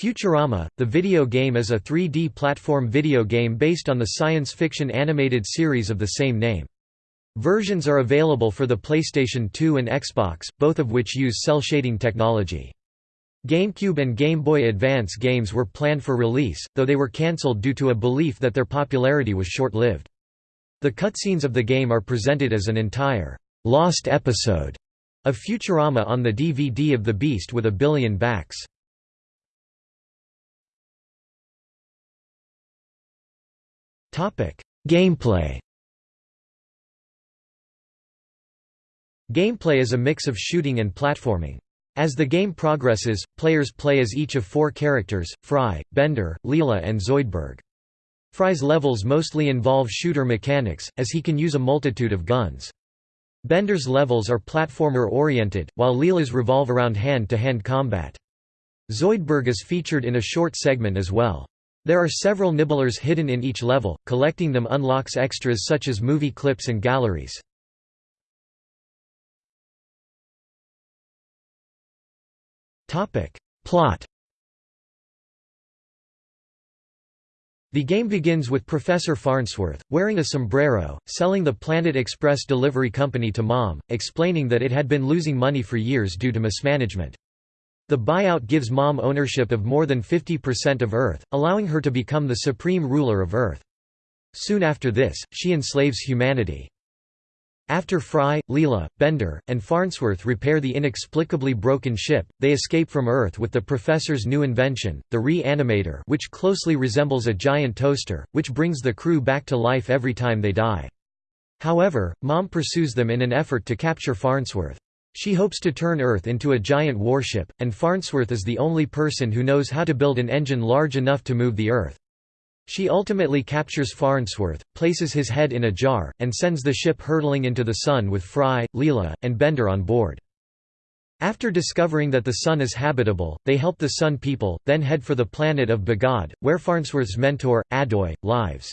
Futurama, the video game is a 3D platform video game based on the science fiction animated series of the same name. Versions are available for the PlayStation 2 and Xbox, both of which use cel shading technology. GameCube and Game Boy Advance games were planned for release, though they were cancelled due to a belief that their popularity was short-lived. The cutscenes of the game are presented as an entire lost episode of Futurama on the DVD of The Beast with a billion backs. Gameplay Gameplay is a mix of shooting and platforming. As the game progresses, players play as each of four characters, Fry, Bender, Leela and Zoidberg. Fry's levels mostly involve shooter mechanics, as he can use a multitude of guns. Bender's levels are platformer-oriented, while Leela's revolve around hand-to-hand -hand combat. Zoidberg is featured in a short segment as well. There are several nibblers hidden in each level, collecting them unlocks extras such as movie clips and galleries. Plot The game begins with Professor Farnsworth, wearing a sombrero, selling the Planet Express delivery company to Mom, explaining that it had been losing money for years due to mismanagement. The buyout gives Mom ownership of more than 50% of Earth, allowing her to become the supreme ruler of Earth. Soon after this, she enslaves humanity. After Fry, Leela, Bender, and Farnsworth repair the inexplicably broken ship, they escape from Earth with the Professor's new invention, the Re-Animator which closely resembles a giant toaster, which brings the crew back to life every time they die. However, Mom pursues them in an effort to capture Farnsworth. She hopes to turn Earth into a giant warship, and Farnsworth is the only person who knows how to build an engine large enough to move the Earth. She ultimately captures Farnsworth, places his head in a jar, and sends the ship hurtling into the Sun with Fry, Leela, and Bender on board. After discovering that the Sun is habitable, they help the Sun people, then head for the planet of Bogad, where Farnsworth's mentor, Adoy, lives.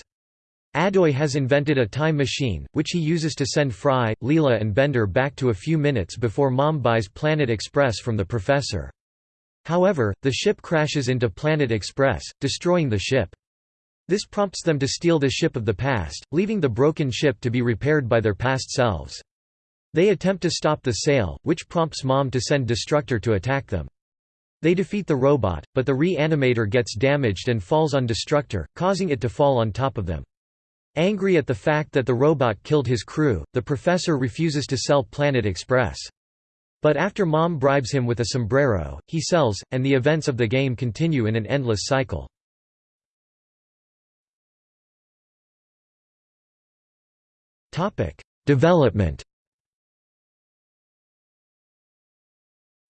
Adoy has invented a time machine, which he uses to send Fry, Leela and Bender back to a few minutes before Mom buys Planet Express from the professor. However, the ship crashes into Planet Express, destroying the ship. This prompts them to steal the ship of the past, leaving the broken ship to be repaired by their past selves. They attempt to stop the sale, which prompts Mom to send Destructor to attack them. They defeat the robot, but the Re-Animator gets damaged and falls on Destructor, causing it to fall on top of them. Angry at the fact that the robot killed his crew, the professor refuses to sell Planet Express. But after Mom bribes him with a sombrero, he sells, and the events of the game continue in an endless cycle. Development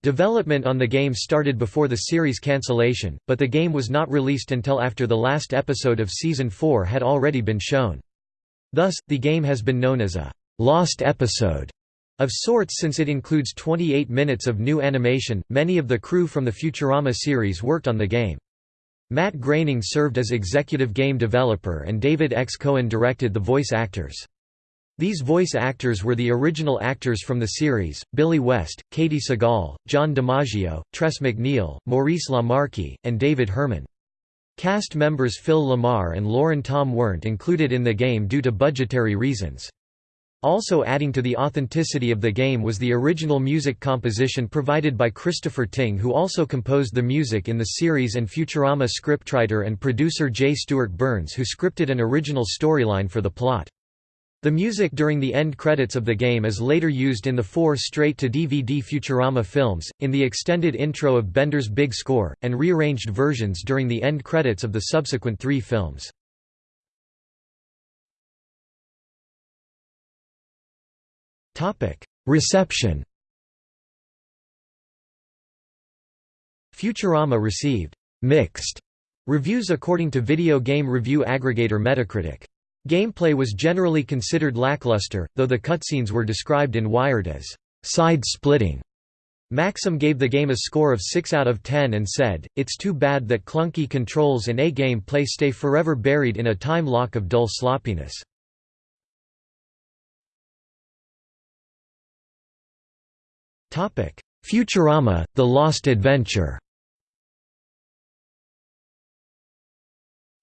Development on the game started before the series cancellation, but the game was not released until after the last episode of Season 4 had already been shown. Thus, the game has been known as a «lost episode» of sorts since it includes 28 minutes of new animation. Many of the crew from the Futurama series worked on the game. Matt Groening served as executive game developer and David X. Cohen directed the voice actors. These voice actors were the original actors from the series, Billy West, Katey Sagal, John DiMaggio, Tress MacNeille, Maurice LaMarche, and David Herman. Cast members Phil LaMarr and Lauren Tom weren't included in the game due to budgetary reasons. Also adding to the authenticity of the game was the original music composition provided by Christopher Tyng who also composed the music in the series and Futurama scriptwriter and producer J. Stewart Burns who scripted an original storyline for the plot. The music during the end credits of the game is later used in the four straight-to-DVD Futurama films, in the extended intro of Bender's Big Score, and rearranged versions during the end credits of the subsequent three films. Reception Futurama received «mixed» reviews according to video game review aggregator Metacritic. Gameplay was generally considered lackluster, though the cutscenes were described in Wired as side-splitting. Maxim gave the game a score of 6 out of 10 and said, It's too bad that clunky controls and A gameplay stay forever buried in a time lock of dull sloppiness. Futurama, The Lost Adventure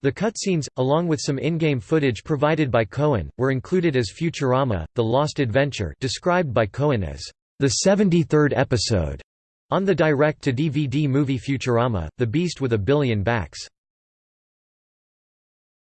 The cutscenes, along with some in-game footage provided by Cohen, were included as Futurama, The Lost Adventure described by Cohen as the 73rd episode on the direct-to-DVD movie Futurama, The Beast with a Billion Backs.